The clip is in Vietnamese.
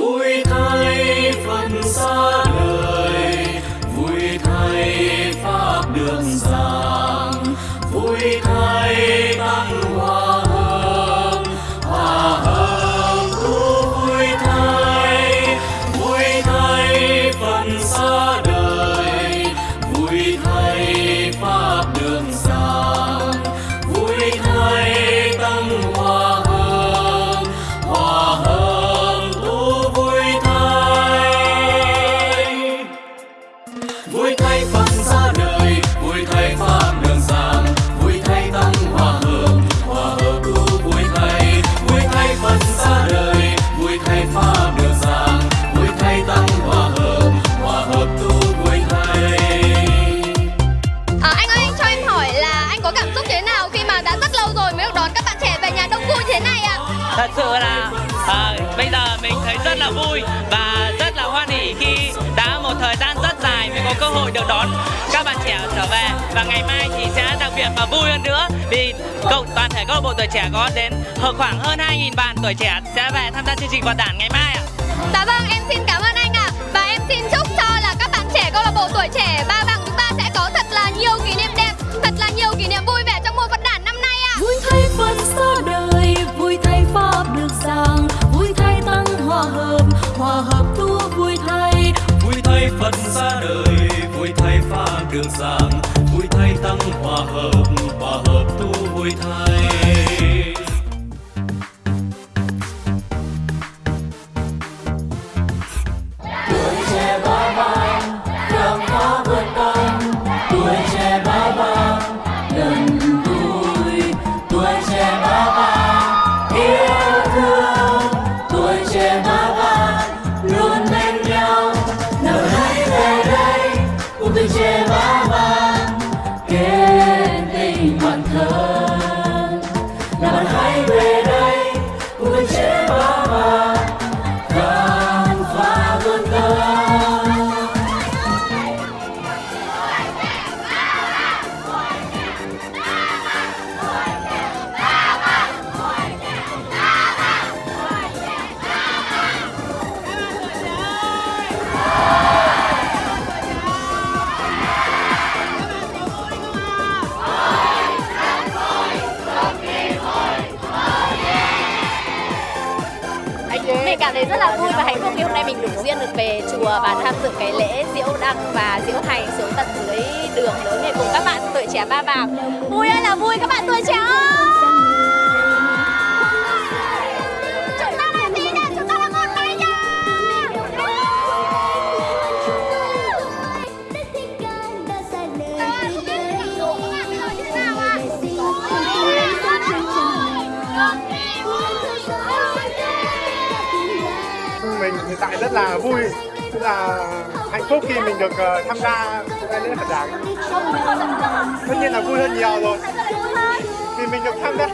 thui thay phần xa thật sự là à, bây giờ mình thấy rất là vui và rất là hoan hỉ khi đã một thời gian rất dài mới có cơ hội được đón các bạn trẻ trở về và ngày mai thì sẽ đặc biệt và vui hơn nữa vì cộng toàn thể câu bộ tuổi trẻ có đến hơn khoảng hơn 2.000 bạn tuổi trẻ sẽ về tham gia chương trình quạt đản ngày mai ạ. Dạ vâng phật ra đời, vui thay pha đường giảng, vui thay tăng hòa hợp hòa hợp tu vui thay. Cảm thấy rất là vui và hạnh phúc khi hôm nay mình đủ duyên được về chùa và tham dự cái lễ diễu đăng và diễu hành xuống tận dưới đường lớn này cùng các bạn tuổi trẻ ba vàng. Vui ơi là vui, các bạn tuổi trẻ ơi! Mình hiện tại rất là vui, rất là hạnh phúc khi mình được ờ, tham gia cái lễ Phật đản tất nhiên là vui hơn nhiều rồi. Vì mình được tham gia.